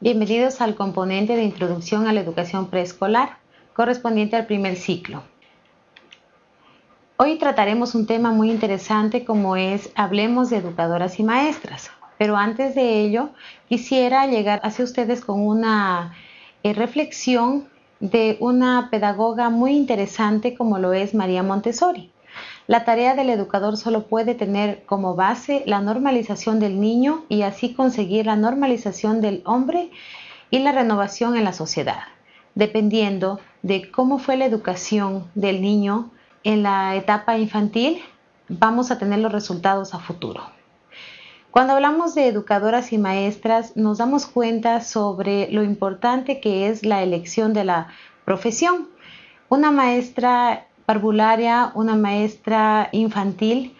Bienvenidos al componente de Introducción a la Educación Preescolar, correspondiente al primer ciclo. Hoy trataremos un tema muy interesante como es Hablemos de educadoras y maestras. Pero antes de ello, quisiera llegar hacia ustedes con una eh, reflexión de una pedagoga muy interesante como lo es María Montessori. La tarea del educador solo puede tener como base la normalización del niño y así conseguir la normalización del hombre y la renovación en la sociedad, dependiendo de cómo fue la educación del niño en la etapa infantil, vamos a tener los resultados a futuro. Cuando hablamos de educadoras y maestras, nos damos cuenta sobre lo importante que es la elección de la profesión. Una maestra parvularia, una maestra infantil,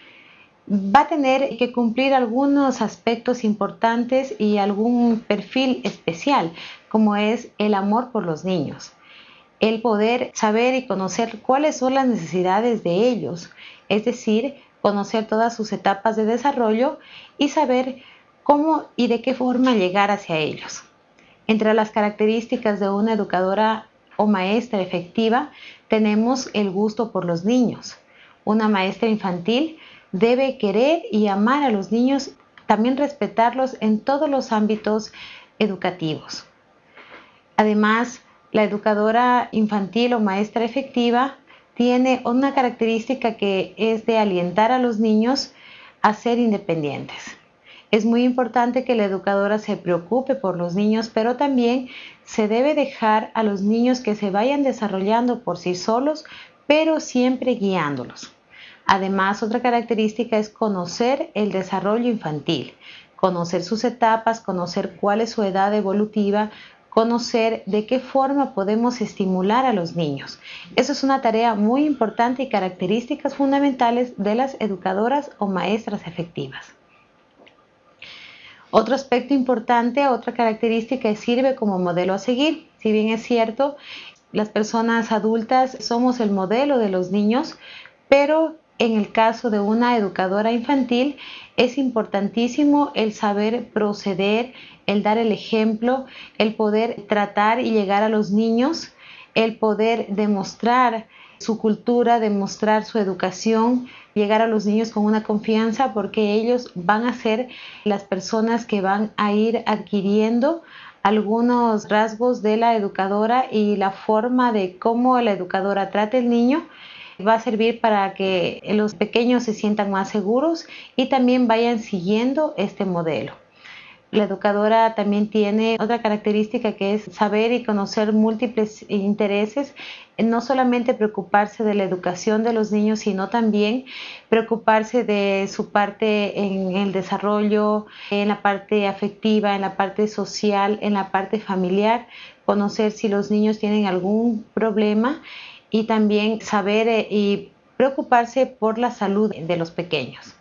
va a tener que cumplir algunos aspectos importantes y algún perfil especial, como es el amor por los niños, el poder saber y conocer cuáles son las necesidades de ellos, es decir, conocer todas sus etapas de desarrollo y saber cómo y de qué forma llegar hacia ellos. Entre las características de una educadora o maestra efectiva tenemos el gusto por los niños. Una maestra infantil debe querer y amar a los niños, también respetarlos en todos los ámbitos educativos. Además, la educadora infantil o maestra efectiva tiene una característica que es de alientar a los niños a ser independientes. Es muy importante que la educadora se preocupe por los niños, pero también se debe dejar a los niños que se vayan desarrollando por sí solos, pero siempre guiándolos. Además, otra característica es conocer el desarrollo infantil, conocer sus etapas, conocer cuál es su edad evolutiva, conocer de qué forma podemos estimular a los niños. Eso es una tarea muy importante y características fundamentales de las educadoras o maestras efectivas. Otro aspecto importante, otra característica es sirve como modelo a seguir. Si bien es cierto, las personas adultas somos el modelo de los niños, pero en el caso de una educadora infantil es importantísimo el saber proceder, el dar el ejemplo, el poder tratar y llegar a los niños, el poder demostrar su cultura, demostrar su educación, llegar a los niños con una confianza porque ellos van a ser las personas que van a ir adquiriendo algunos rasgos de la educadora y la forma de cómo la educadora trata el niño va a servir para que los pequeños se sientan más seguros y también vayan siguiendo este modelo. La educadora también tiene otra característica que es saber y conocer múltiples intereses, no solamente preocuparse de la educación de los niños, sino también preocuparse de su parte en el desarrollo, en la parte afectiva, en la parte social, en la parte familiar, conocer si los niños tienen algún problema y también saber eh, y preocuparse por la salud de los pequeños.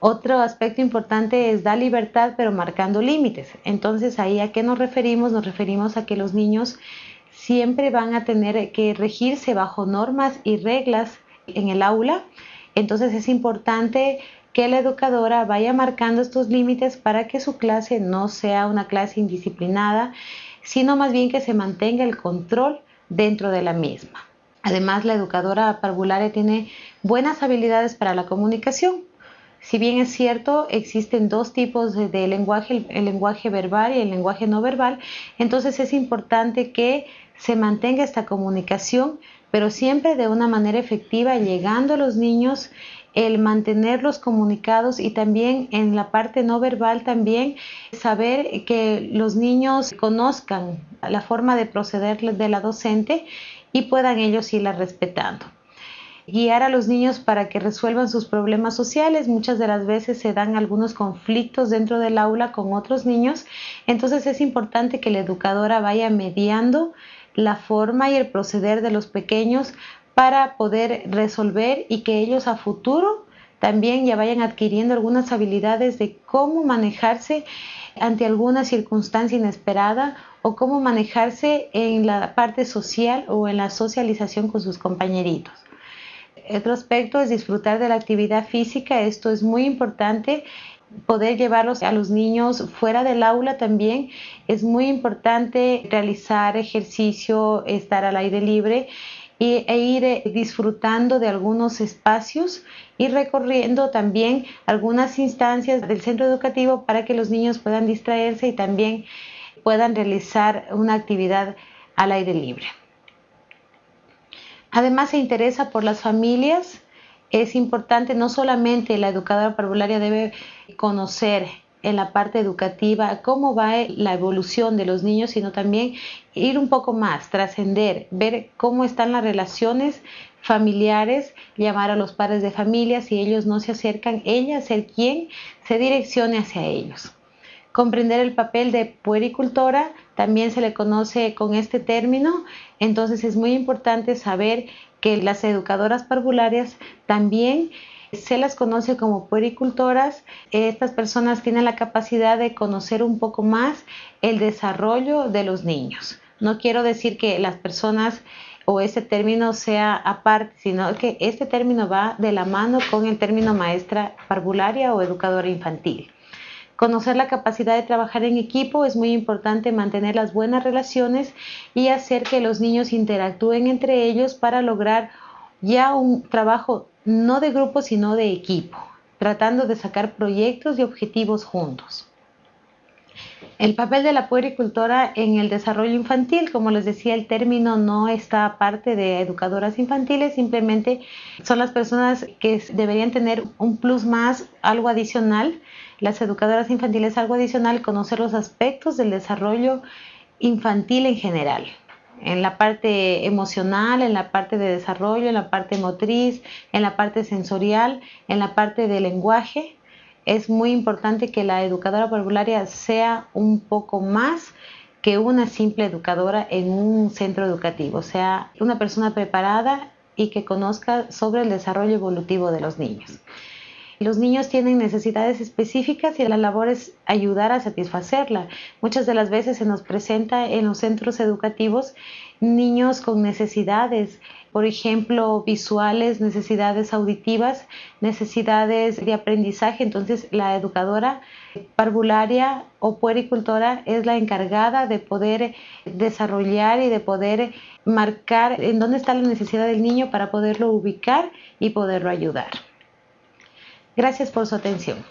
Otro aspecto importante es dar libertad pero marcando límites. Entonces ahí a qué nos referimos? Nos referimos a que los niños siempre van a tener que regirse bajo normas y reglas en el aula. Entonces es importante que la educadora vaya marcando estos límites para que su clase no sea una clase indisciplinada, sino más bien que se mantenga el control dentro de la misma. Además, la educadora parvularia tiene buenas habilidades para la comunicación. Si bien es cierto, existen dos tipos de, lenguaje, el, lenguaje verbal y el lenguaje no verbal, entonces es importante que se mantenga esta comunicación, pero siempre de una manera efectiva, llegando a los niños, el mantenerlos comunicados y también en la parte no verbal también saber que los niños conozcan la forma de proceder de la docente y puedan ellos irla respetando guiar a los niños para que resuelvan sus problemas sociales. Muchas de las veces se dan algunos conflictos dentro del aula con otros niños, entonces es importante que la educadora vaya mediando la forma y el proceder de los pequeños para poder resolver y que ellos a futuro también ya vayan adquiriendo algunas habilidades de cómo manejarse ante alguna circunstancia inesperada o cómo manejarse en la parte social o en la socialización con sus compañeritos. Otro aspecto es disfrutar de la actividad física. Esto es muy importante poder llevarlos a los niños fuera del aula también. Es muy importante realizar ejercicio, estar al aire libre e ir eh, disfrutando de algunos espacios y recorriendo también algunas instancias del centro educativo para que los niños puedan distraerse y también puedan realizar una actividad al aire libre. Además se interesa por las familias. Es importante, no solamente la educadora parvularia debe conocer en la parte educativa cómo va la evolución de los niños, sino también ir un poco más, trascender, ver cómo están las relaciones familiares, llamar a los padres de familia, si ellos no se acercan, ella ser quien se direccione hacia ellos. Comprender el papel de puericultora también se le conoce con este término, entonces es muy importante saber que las educadoras parvularias también se las conoce como puericultoras. Estas personas tienen la capacidad de conocer un poco más el desarrollo de los niños. No quiero decir que las personas o ese término sea aparte, sino que este término va de la mano con el término maestra parvularia o educadora infantil. Conocer la capacidad de trabajar en equipo es muy importante mantener las buenas relaciones y hacer que los niños interactúen entre ellos para lograr ya un trabajo no de grupo, sino de equipo, tratando de sacar proyectos y objetivos juntos. El papel de la puericultora en el desarrollo infantil, como les decía, el término no está aparte de educadoras infantiles, simplemente son las personas que deberían tener un plus más, algo adicional. Las educadoras infantiles algo adicional, conocer los aspectos del desarrollo infantil en general en la parte emocional, en la parte de desarrollo, en la parte motriz, en la parte sensorial, en la parte de lenguaje. Es muy importante que la educadora parvularia sea un poco más que una simple educadora en un centro educativo, sea una persona preparada y que conozca sobre el desarrollo evolutivo de los niños. Los niños tienen necesidades específicas y la labor es ayudar a satisfacerla. Muchas de las veces se nos presenta en los centros educativos niños con necesidades, por ejemplo, visuales, necesidades auditivas, necesidades de aprendizaje. Entonces, la educadora parvularia o puericultora es la encargada de poder desarrollar y de poder marcar en dónde está la necesidad del niño para poderlo ubicar y poderlo ayudar. Gracias por su atención.